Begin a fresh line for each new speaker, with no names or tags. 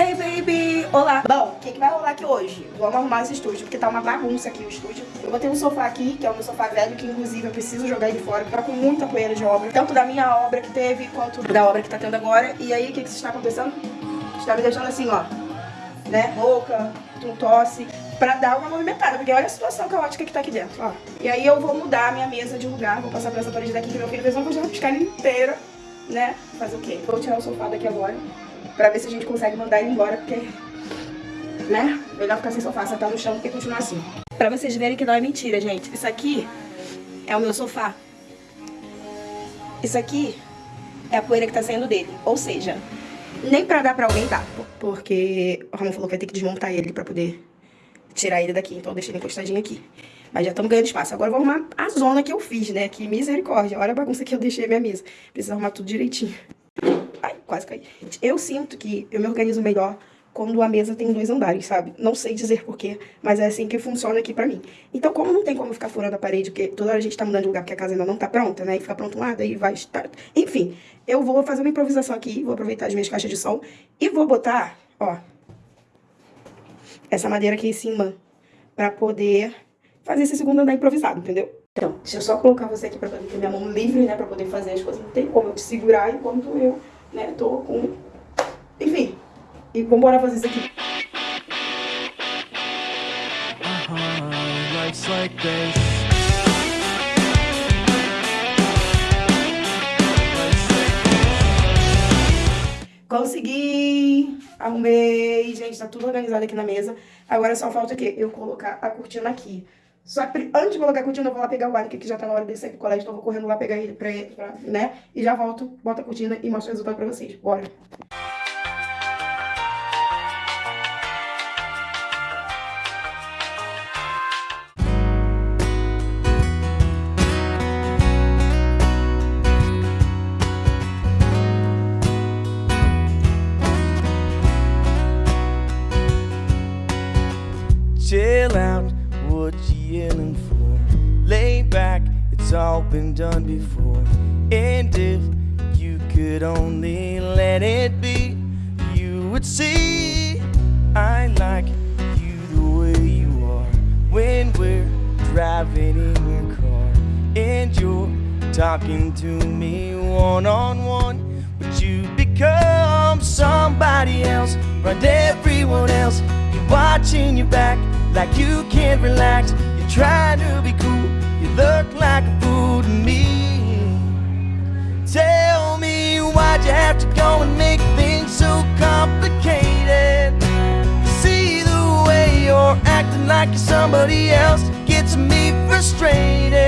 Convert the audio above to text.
Hey baby! Olá! Bom, o que, que vai rolar aqui hoje? Vamos arrumar esse estúdio, porque tá uma bagunça aqui o estúdio. Eu botei um sofá aqui, que é o meu sofá velho, que inclusive eu preciso jogar ele fora, tá com muita poeira de obra. Tanto da minha obra que teve, quanto da obra que tá tendo agora. E aí, o que, que está acontecendo? Está me deixando assim, ó, né, rouca, com tosse, pra dar uma movimentada, porque olha a situação caótica que tá aqui dentro, ó. E aí eu vou mudar a minha mesa de lugar, vou passar pra essa parede daqui, que meu filho fez uma coisa de piscar inteira, né? Fazer o quê? Vou tirar o sofá daqui agora, pra ver se a gente consegue mandar ele embora, porque, né? Melhor ficar sem sofá, sentar no chão do que continuar assim. Pra vocês verem que não é mentira, gente. Isso aqui é o meu sofá. Isso aqui é a poeira que tá saindo dele. Ou seja, nem pra dar pra alguém dá. Porque o Ramon falou que vai ter que desmontar ele pra poder tirar ele daqui. Então eu deixei ele encostadinho aqui. Mas já estamos ganhando espaço. Agora eu vou arrumar a zona que eu fiz, né? Que misericórdia. Olha a bagunça que eu deixei a minha mesa. Precisa arrumar tudo direitinho. Quase caí. Eu sinto que eu me organizo melhor quando a mesa tem dois andares, sabe? Não sei dizer porquê, mas é assim que funciona aqui pra mim. Então, como não tem como ficar furando a parede, porque toda hora a gente tá mudando de lugar porque a casa ainda não tá pronta, né? E fica pronto um lado, aí vai estar... Enfim, eu vou fazer uma improvisação aqui, vou aproveitar as minhas caixas de som e vou botar, ó, essa madeira aqui em cima pra poder fazer esse segundo andar improvisado, entendeu? Então, deixa eu só colocar você aqui pra poder ter minha mão livre, né? Pra poder fazer as coisas. Não tem como eu te segurar enquanto eu, né, tô com... Enfim, e vambora fazer isso aqui.
Uh -huh, life's like this.
Consegui! Arrumei, gente, tá tudo organizado aqui na mesa. Agora só falta o quê? Eu colocar a cortina aqui. Só que antes de colocar a cortina, eu vou lá pegar o Alec, que já tá na hora de sair do colégio, então eu vou correndo lá pegar ele pra, pra, né? E já volto, boto a cortina e mostro o resultado pra vocês. Bora!
Chill out, what you yelling for? Lay back, it's all been done before. And if you could only let it be, you would see I like you the way you are. When we're driving in your car and you're talking to me one on one, but you become somebody else, right? Everyone else, you're watching your back like you can't relax. You're trying to be cool, you look like a fool to me. Tell me why'd you have to go and make things so complicated? See the way you're acting like you're somebody else gets me frustrated.